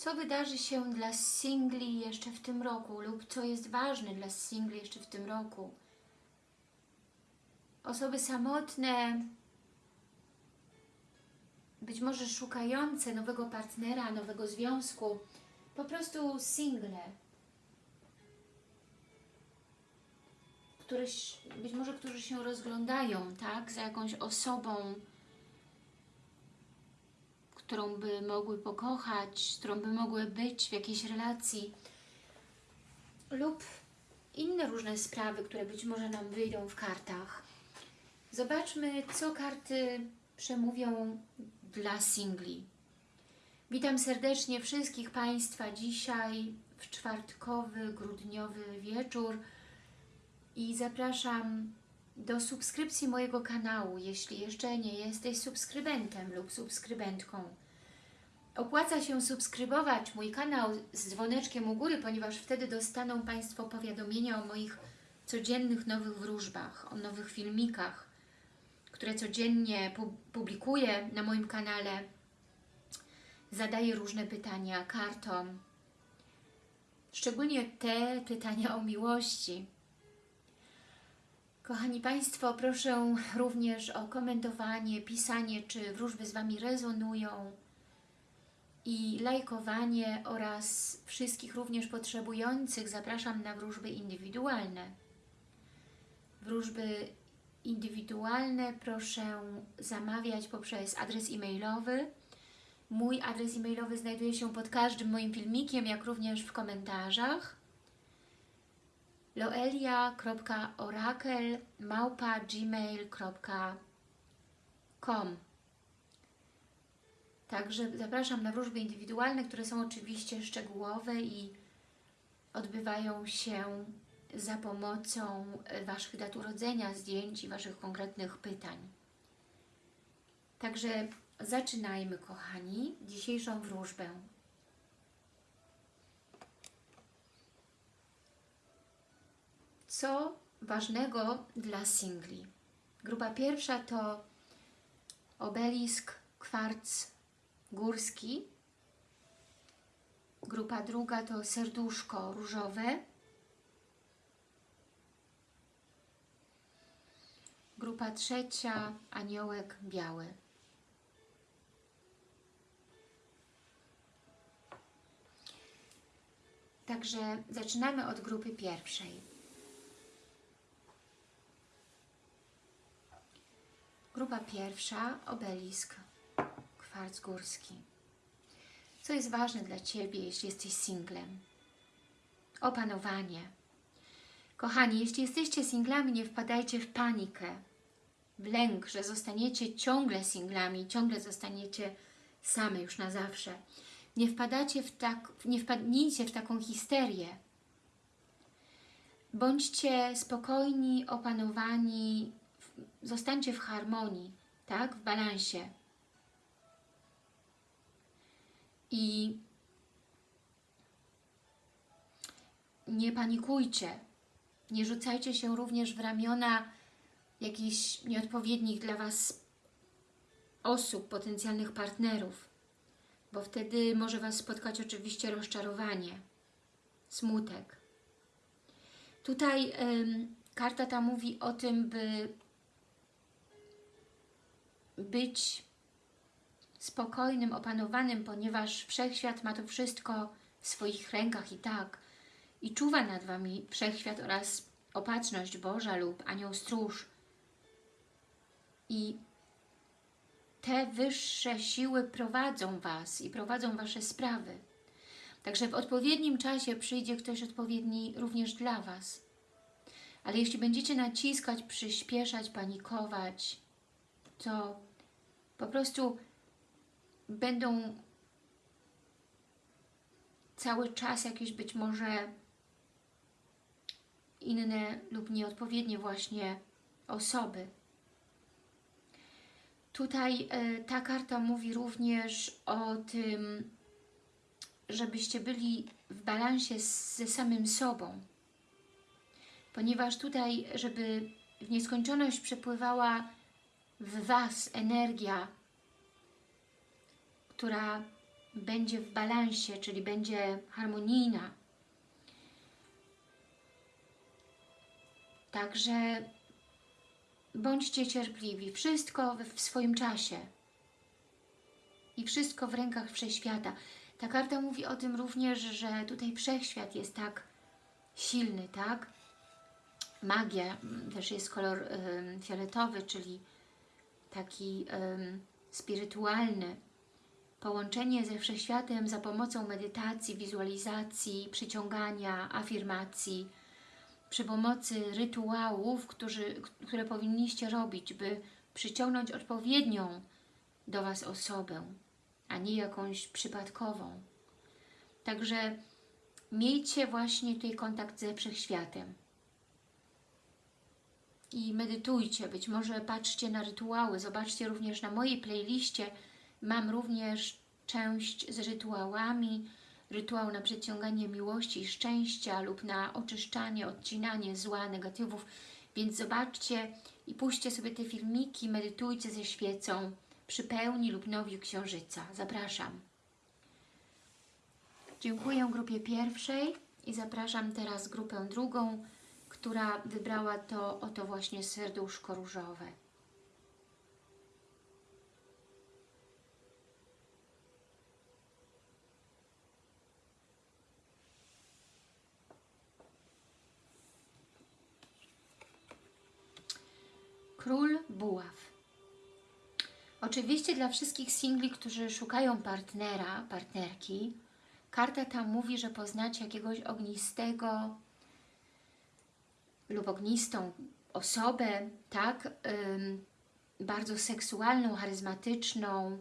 co wydarzy się dla singli jeszcze w tym roku lub co jest ważne dla singli jeszcze w tym roku. Osoby samotne, być może szukające nowego partnera, nowego związku, po prostu single, któryś, być może którzy się rozglądają, tak, za jakąś osobą, którą by mogły pokochać, z którą by mogły być w jakiejś relacji lub inne różne sprawy, które być może nam wyjdą w kartach. Zobaczmy, co karty przemówią dla singli. Witam serdecznie wszystkich Państwa dzisiaj w czwartkowy, grudniowy wieczór i zapraszam do subskrypcji mojego kanału, jeśli jeszcze nie jesteś subskrybentem lub subskrybentką. Opłaca się subskrybować mój kanał z dzwoneczkiem u góry, ponieważ wtedy dostaną Państwo powiadomienia o moich codziennych nowych wróżbach, o nowych filmikach, które codziennie publikuję na moim kanale. Zadaję różne pytania kartom, szczególnie te pytania o miłości. Kochani Państwo, proszę również o komentowanie, pisanie, czy wróżby z Wami rezonują i lajkowanie oraz wszystkich również potrzebujących zapraszam na wróżby indywidualne. Wróżby indywidualne proszę zamawiać poprzez adres e-mailowy. Mój adres e-mailowy znajduje się pod każdym moim filmikiem, jak również w komentarzach loelia.orakel.gmail.com Także zapraszam na wróżby indywidualne, które są oczywiście szczegółowe i odbywają się za pomocą Waszych dat urodzenia, zdjęć i Waszych konkretnych pytań. Także zaczynajmy, kochani, dzisiejszą wróżbę. Co ważnego dla singli? Grupa pierwsza to obelisk, kwarc górski. Grupa druga to serduszko różowe. Grupa trzecia aniołek biały. Także zaczynamy od grupy pierwszej. Grupa pierwsza, obelisk, kwarc górski. Co jest ważne dla Ciebie, jeśli jesteś singlem? Opanowanie. Kochani, jeśli jesteście singlami, nie wpadajcie w panikę, w lęk, że zostaniecie ciągle singlami, ciągle zostaniecie same już na zawsze. Nie, wpadacie w tak, nie wpadnijcie w taką histerię. Bądźcie spokojni, opanowani, zostańcie w harmonii, tak? W balansie. I nie panikujcie. Nie rzucajcie się również w ramiona jakichś nieodpowiednich dla Was osób, potencjalnych partnerów, bo wtedy może Was spotkać oczywiście rozczarowanie, smutek. Tutaj karta ta mówi o tym, by być spokojnym, opanowanym, ponieważ Wszechświat ma to wszystko w swoich rękach i tak. I czuwa nad Wami Wszechświat oraz opatrzność Boża lub Anioł Stróż. I te wyższe siły prowadzą Was i prowadzą Wasze sprawy. Także w odpowiednim czasie przyjdzie ktoś odpowiedni również dla Was. Ale jeśli będziecie naciskać, przyspieszać, panikować, to po prostu będą cały czas jakieś być może inne lub nieodpowiednie właśnie osoby. Tutaj y, ta karta mówi również o tym, żebyście byli w balansie ze samym sobą. Ponieważ tutaj, żeby w nieskończoność przepływała w Was energia, która będzie w balansie, czyli będzie harmonijna. Także bądźcie cierpliwi. Wszystko w swoim czasie. I wszystko w rękach Wszechświata. Ta karta mówi o tym również, że tutaj Wszechświat jest tak silny, tak? Magia, też jest kolor fioletowy, czyli taki y, spirytualny. Połączenie ze Wszechświatem za pomocą medytacji, wizualizacji, przyciągania, afirmacji, przy pomocy rytuałów, którzy, które powinniście robić, by przyciągnąć odpowiednią do Was osobę, a nie jakąś przypadkową. Także miejcie właśnie tutaj kontakt ze Wszechświatem. I medytujcie, być może patrzcie na rytuały, zobaczcie również na mojej playliście, mam również część z rytuałami, rytuał na przyciąganie miłości i szczęścia lub na oczyszczanie, odcinanie zła, negatywów, więc zobaczcie i puśćcie sobie te filmiki, medytujcie ze świecą przy pełni lub nowiu księżyca. Zapraszam. Dziękuję grupie pierwszej i zapraszam teraz grupę drugą, która wybrała to oto właśnie serduszko różowe. Król Buław. Oczywiście dla wszystkich singli, którzy szukają partnera, partnerki, karta ta mówi, że poznacie jakiegoś ognistego lub ognistą osobę, tak, bardzo seksualną, charyzmatyczną,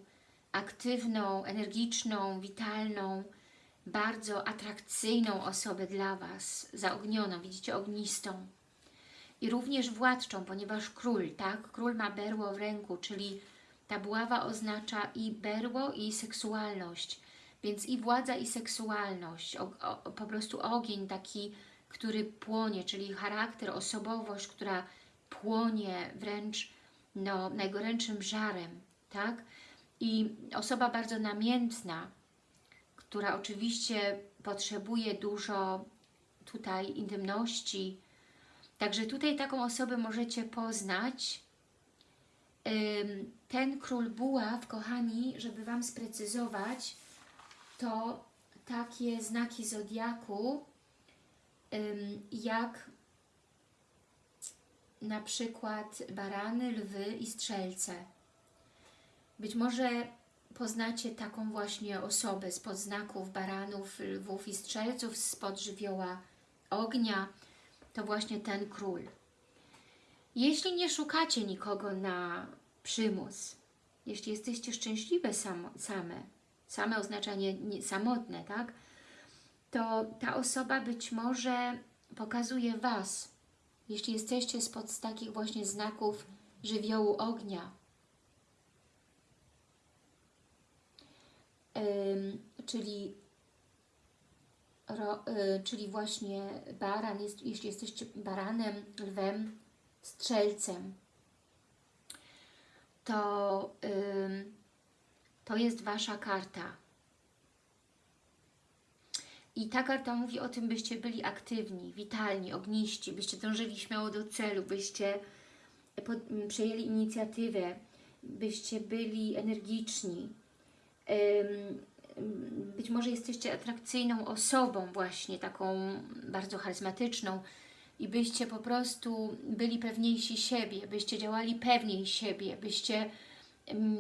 aktywną, energiczną, witalną, bardzo atrakcyjną osobę dla Was, zaognioną, widzicie, ognistą i również władczą, ponieważ król, tak? Król ma berło w ręku, czyli ta buława oznacza i berło, i seksualność. Więc i władza, i seksualność. O, o, po prostu ogień taki, który płonie, czyli charakter, osobowość, która płonie wręcz no, najgorętszym żarem, tak? I osoba bardzo namiętna, która oczywiście potrzebuje dużo tutaj intymności, Także tutaj taką osobę możecie poznać. Ten król buław, kochani, żeby Wam sprecyzować, to takie znaki zodiaku, jak na przykład barany, lwy i strzelce. Być może poznacie taką właśnie osobę spod znaków baranów, lwów i strzelców, spod żywioła ognia, to właśnie ten król. Jeśli nie szukacie nikogo na przymus, jeśli jesteście szczęśliwe same, same oznacza nie, nie, samotne, tak? To ta osoba być może pokazuje Was, jeśli jesteście spod takich właśnie znaków żywiołu ognia. Czyli ro, y, czyli właśnie baran, jest, jeśli jesteście baranem, lwem, strzelcem, to, to jest Wasza karta. I ta karta mówi o tym, byście byli aktywni, witalni, ogniści, byście dążyli śmiało do celu, byście pod, przejęli inicjatywę, byście byli energiczni, być może jesteście atrakcyjną osobą właśnie, taką bardzo charyzmatyczną i byście po prostu byli pewniejsi siebie, byście działali pewniej siebie, byście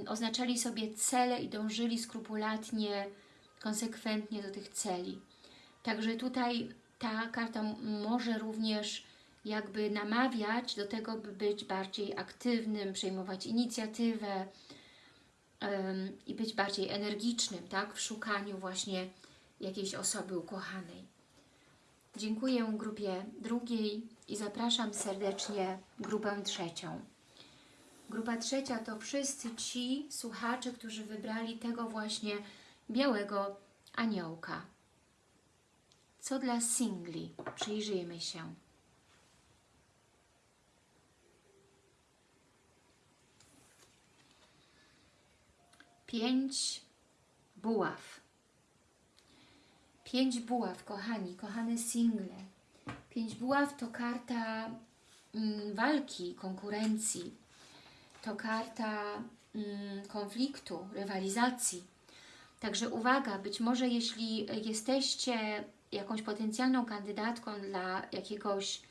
oznaczali sobie cele i dążyli skrupulatnie, konsekwentnie do tych celi. Także tutaj ta karta może również jakby namawiać do tego, by być bardziej aktywnym, przejmować inicjatywę, i być bardziej energicznym, tak, w szukaniu właśnie jakiejś osoby ukochanej. Dziękuję grupie drugiej i zapraszam serdecznie grupę trzecią. Grupa trzecia to wszyscy ci słuchacze, którzy wybrali tego właśnie białego aniołka. Co dla singli? Przyjrzyjmy się. pięć buław. Pięć buław, kochani, kochane single. Pięć buław to karta mm, walki, konkurencji. To karta mm, konfliktu, rywalizacji. Także uwaga, być może jeśli jesteście jakąś potencjalną kandydatką dla jakiegoś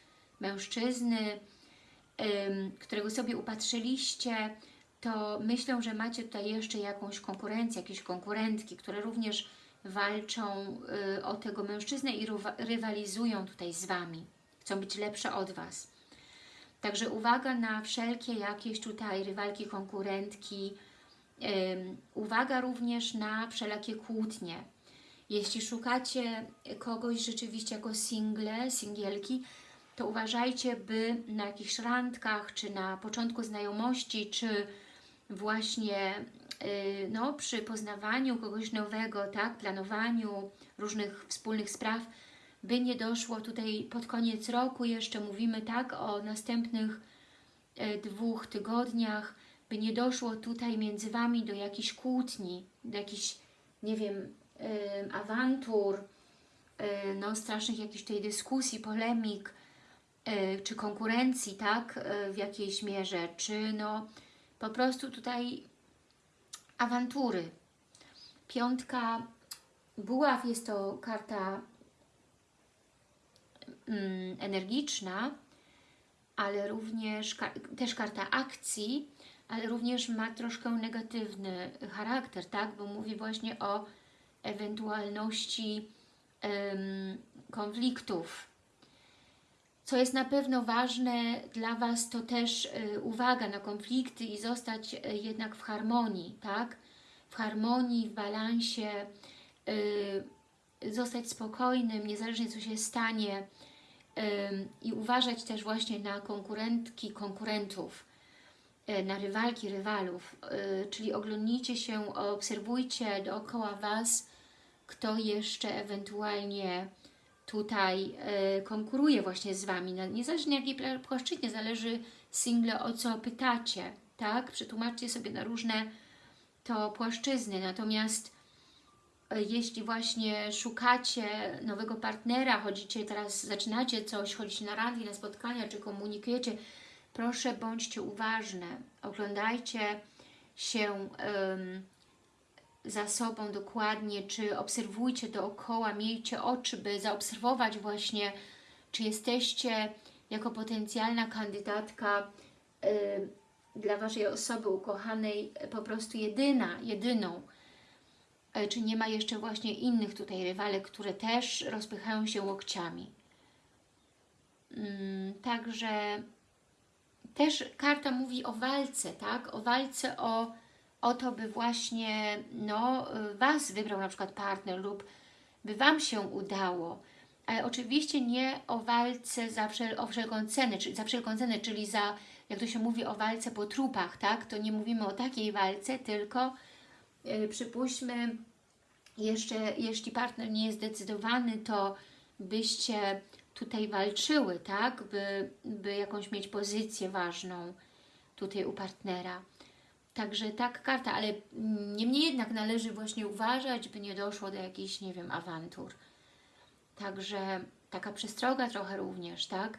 mężczyzny, którego sobie upatrzyliście, to myślę, że macie tutaj jeszcze jakąś konkurencję, jakieś konkurentki, które również walczą y, o tego mężczyznę i rywa- rywalizują tutaj z Wami. Chcą być lepsze od Was. Także uwaga na wszelkie jakieś tutaj rywalki, konkurentki. Uwaga również na wszelakie kłótnie. Jeśli szukacie kogoś rzeczywiście jako single, singielki, to uważajcie, by na jakichś randkach, czy na początku znajomości, czy właśnie yy, no, przy poznawaniu kogoś nowego, tak, planowaniu różnych wspólnych spraw, by nie doszło tutaj pod koniec roku, jeszcze mówimy tak o następnych e, dwóch tygodniach, by nie doszło tutaj między Wami do jakichś kłótni, do jakichś, nie wiem, em, awantur, no strasznych jakichś tutaj dyskusji, polemik, czy konkurencji, tak, e, w jakiejś mierze, czy no po prostu tutaj awantury. Piątka buław jest to karta mm, energiczna, ale również też karta akcji, ale również ma troszkę negatywny charakter, tak? Bo mówi właśnie o ewentualności em, konfliktów. Co jest na pewno ważne dla Was, to też y, uwaga na konflikty i zostać y, jednak w harmonii, tak? W harmonii, w balansie, y, zostać spokojnym, niezależnie co się stanie i uważać też właśnie na konkurentki, konkurentów, na rywalki, rywalów, czyli oglądnijcie się, obserwujcie dookoła Was, kto jeszcze ewentualnie tutaj y, konkuruje właśnie z Wami, na- niezależnie jakiej płaszczyźnie, zależy single o co pytacie, tak? Przetłumaczcie sobie na różne to płaszczyzny, natomiast e, jeśli właśnie szukacie nowego partnera, chodzicie teraz, zaczynacie coś, chodzicie na randki, na spotkania, czy komunikujecie, proszę bądźcie uważne, oglądajcie się em, za sobą dokładnie, czy obserwujcie dookoła, miejcie oczy, by zaobserwować właśnie, czy jesteście jako potencjalna kandydatka em, dla Waszej osoby ukochanej po prostu jedyna, jedyną. E, Czy nie ma jeszcze właśnie innych tutaj rywalek, które też rozpychają się łokciami. Mm, Także też karta mówi o walce, tak? O walce o, o to, by właśnie no, Was wybrał na przykład partner lub by Wam się udało. Ale oczywiście nie o walce za wszel o wszelką cenę, czyli za wszelką cenę, czyli za, jak to się mówi, o walce po trupach, tak? To nie mówimy o takiej walce, tylko yy, przypuśćmy, jeszcze jeśli partner nie jest zdecydowany, to byście tutaj walczyły, tak? By, by jakąś mieć pozycję ważną tutaj u partnera. Także tak karta, ale mm, niemniej jednak należy właśnie uważać, by nie doszło do jakichś, nie wiem, awantur. Także taka przestroga trochę również, tak?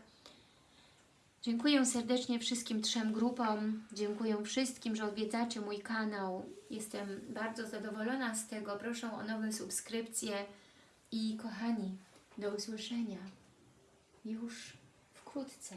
Dziękuję serdecznie wszystkim trzem grupom. Dziękuję wszystkim, że odwiedzacie mój kanał. Jestem bardzo zadowolona z tego. Proszę o nowe subskrypcje. I kochani, do usłyszenia już wkrótce.